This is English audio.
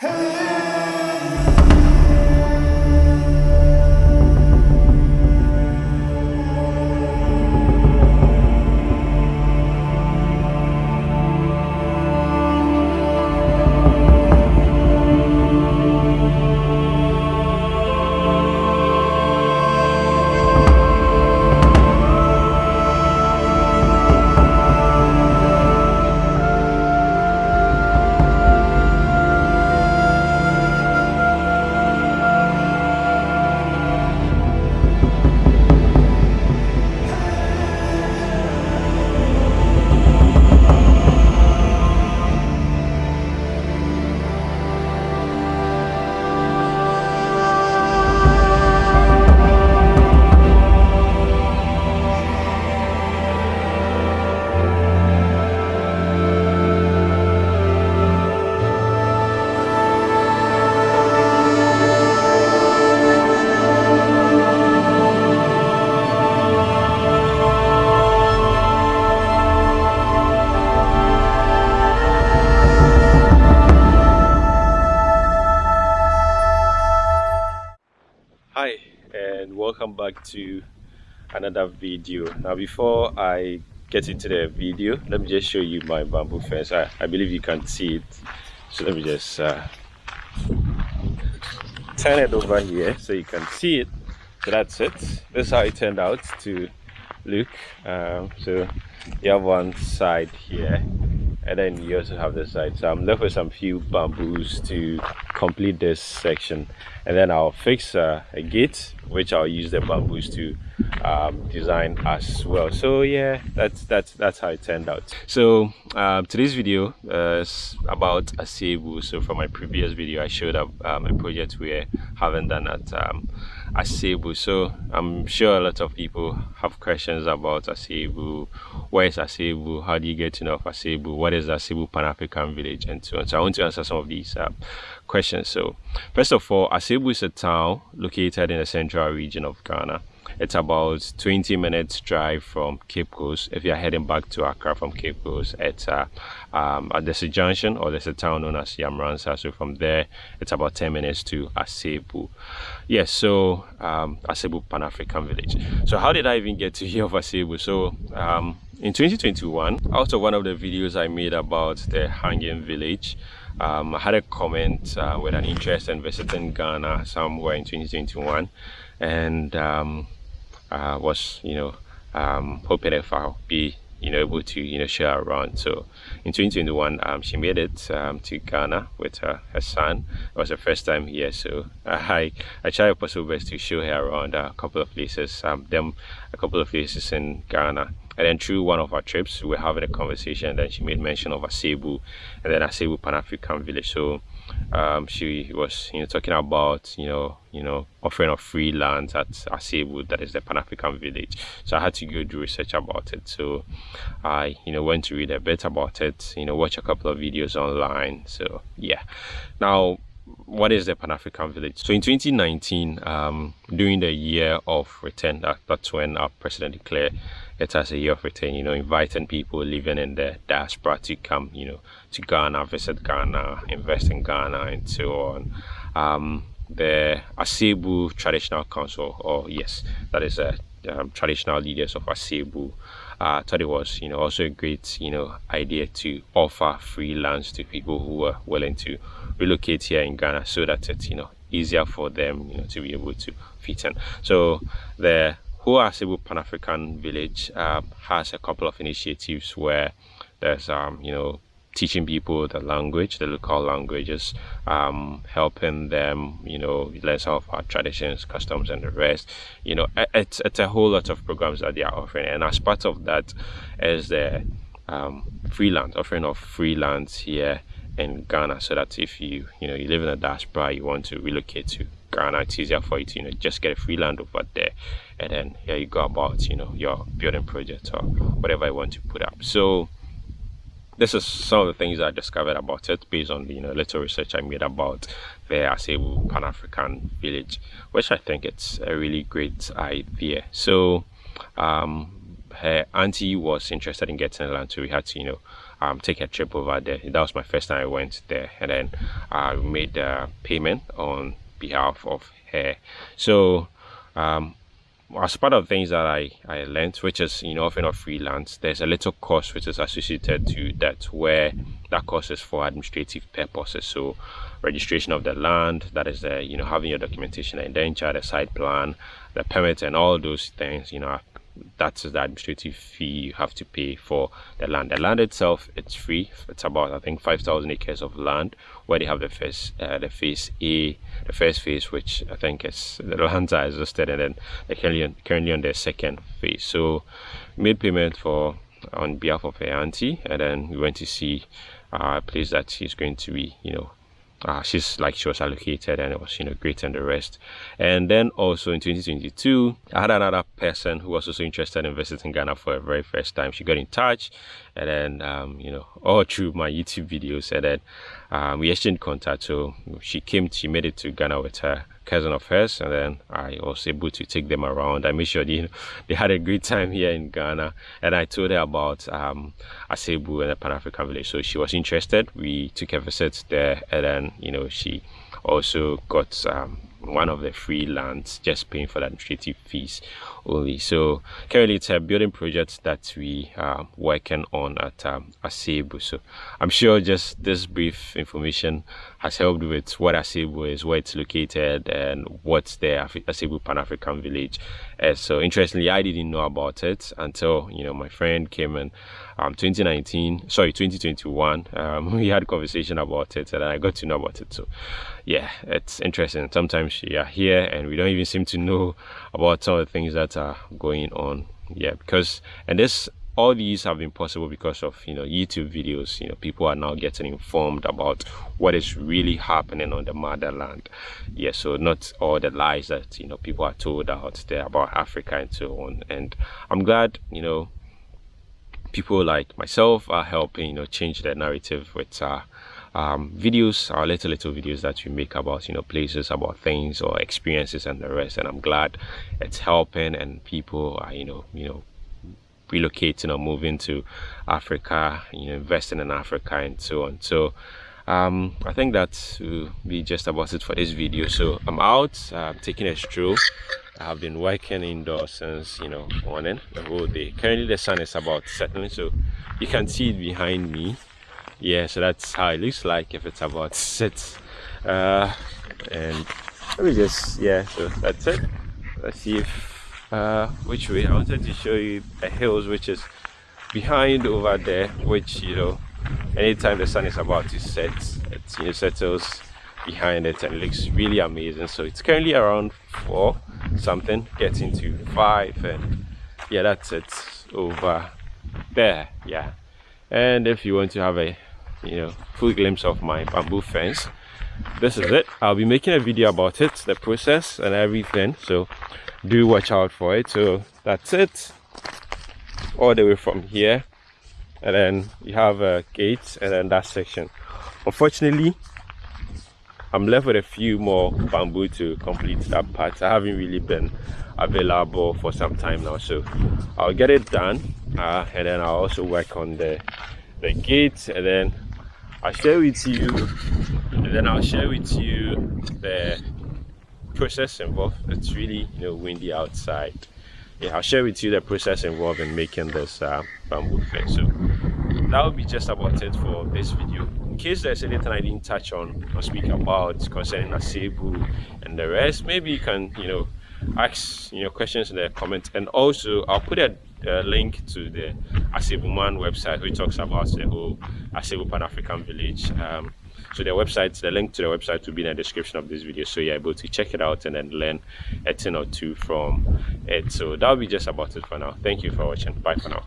hi to another video. Now before i get into the video let me just show you my bamboo fence. I, I believe you can see it. So let me just uh, turn it over here so you can see it. So that's it. This is how it turned out to look. Um, so you have one side here and then you also have this side. So i'm left with some few bamboos to complete this section and then i'll fix uh, a gate which i'll use the bamboos to um, design as well so yeah that's that's that's how it turned out so um, today's video uh, is about asebu so from my previous video i showed up um, a project we haven't done at um, Asebu. So I'm sure a lot of people have questions about Asebu. Where is Asebu? How do you get to know of Asebu? What is Asebu Pan-African Village? And so on. So I want to answer some of these uh, questions. So first of all, Asebu is a town located in the central region of Ghana. It's about 20 minutes drive from Cape Coast. If you're heading back to Accra from Cape Coast, it's uh, um, a junction or there's a town known as Yamransa. So from there, it's about 10 minutes to Asebu. Yes, so um, Asebu Pan African Village. So how did I even get to hear of Asebu? So um, in 2021, out of one of the videos I made about the hanging village, um, I had a comment uh, with an interest in visiting Ghana somewhere in 2021 and um, was you know um, hoping if I'll be you know able to you know share around. So in 2021 um, she made it um, to Ghana with her, her son. It was her first time here so I I tried possible best to show her around a couple of places um, them a couple of places in Ghana and then through one of our trips we were having a conversation and then she made mention of Asebu and then Asebu Pan-African village. So um, she was you know talking about you know you know offering of free land at Asebu that is the Pan-African village. So I had to go do research about it. So I you know went to read a bit about it you know watch a couple of videos online. So yeah. Now what is the Pan-African village? So in 2019, um, during the year of return, that, that's when our president declared it as a year of return, you know, inviting people living in the diaspora to come, you know, to Ghana, visit Ghana, invest in Ghana, and so on. Um, the Asebu Traditional Council, or yes, that is a um, traditional leaders of Asebu, uh, thought it was, you know, also a great, you know, idea to offer free lands to people who are willing to relocate here in Ghana, so that it's, you know, easier for them, you know, to be able to fit in. So the Asebu Pan African Village uh, has a couple of initiatives where there's, um, you know, teaching people the language, the local languages, um, helping them, you know, learn some of our traditions, customs, and the rest. You know, it's, it's a whole lot of programs that they are offering. And as part of that is the um, freelance, offering of freelance here in Ghana so that if you, you know, you live in a diaspora, you want to relocate to Ghana, it's easier for you to, you know, just get a free land over there. And then here you go about, you know, your building project or whatever you want to put up. So, this is some of the things I discovered about it based on the you know little research I made about the Asebu Pan-African village, which I think it's a really great idea. So um, her auntie was interested in getting land, so we had to you know um, take a trip over there. That was my first time I went there, and then I made a payment on behalf of her. So um, as part of things that I, I learned, which is, you know, often of freelance, there's a little cost which is associated to that where that cost is for administrative purposes. So registration of the land, that is the, you know, having your documentation, the indenture, the site plan, the permit and all those things, you know, that's the administrative fee you have to pay for the land. The land itself, it's free. It's about I think 5,000 acres of land where they have the first, uh, the phase A, the first phase, which I think is the lands are exhausted, and then currently currently on their second phase. So, made payment for on behalf of her auntie, and then we went to see uh, a place that she's going to be, you know, uh, she's like she was allocated and it was you know great and the rest. And then also in 2022 i had another person who was also interested in visiting ghana for the very first time. She got in touch and then um, you know all through my youtube videos and then um, we exchanged contact. So she came she made it to ghana with her cousin of hers and then I was able to take them around. I made sure they, they had a great time here in Ghana and I told her about um, Asebu and the Pan-African village. So she was interested. We took a visit there and then, you know, she also got um, one of the free lands just paying for the administrative fees only. So currently it's a building project that we are working on at um, Asebu so I'm sure just this brief information has helped with what Asebu is where it's located and what's the Asebu Pan-African village so interestingly I didn't know about it until you know my friend came in um, 2019 sorry 2021 um, we had a conversation about it and I got to know about it. So yeah it's interesting. Sometimes you are here and we don't even seem to know about some of the things that are going on. Yeah because and this all these have been possible because of you know youtube videos. You know people are now getting informed about what is really happening on the motherland. Yeah so not all the lies that you know people are told out there about africa and so on. And i'm glad you know people like myself are helping you know change the narrative with uh, um, videos our little little videos that we make about you know places about things or experiences and the rest and i'm glad it's helping and people are you know you know relocating or moving to africa you know investing in africa and so on so um, I think that will be just about it for this video. So I'm out, uh, taking a stroll. I have been working indoors since you know morning the whole day. Currently the sun is about setting, so you can see it behind me. Yeah, so that's how it looks like if it's about set. Uh, and let me just yeah, so that's it. Let's see if uh, which way I wanted to show you the hills which is behind over there, which you know anytime the sun is about to set it you know, settles behind it and it looks really amazing so it's currently around four something getting to five and yeah that's it over there yeah and if you want to have a you know full glimpse of my bamboo fence. This is it. I'll be making a video about it the process and everything. So do watch out for it. So that's it. All the way from here. And then you have a gate and then that section. Unfortunately i'm left with a few more bamboo to complete that part. I haven't really been available for some time now. So i'll get it done. Uh, and then i'll also work on the the gate and then i'll share with you. And then i'll share with you the process involved. It's really you know windy outside. Yeah i'll share with you the process involved in making this uh, bamboo fence so that will be just about it for this video. In case there's anything i didn't touch on or speak about concerning asebu and the rest maybe you can you know ask you know questions in the comments. And also i'll put a, a link to the asebu man website which talks about the whole asebu pan-african village. Um, so the website the link to the website will be in the description of this video. So you're able to check it out and then learn a thing or two from it. So that'll be just about it for now. Thank you for watching. Bye for now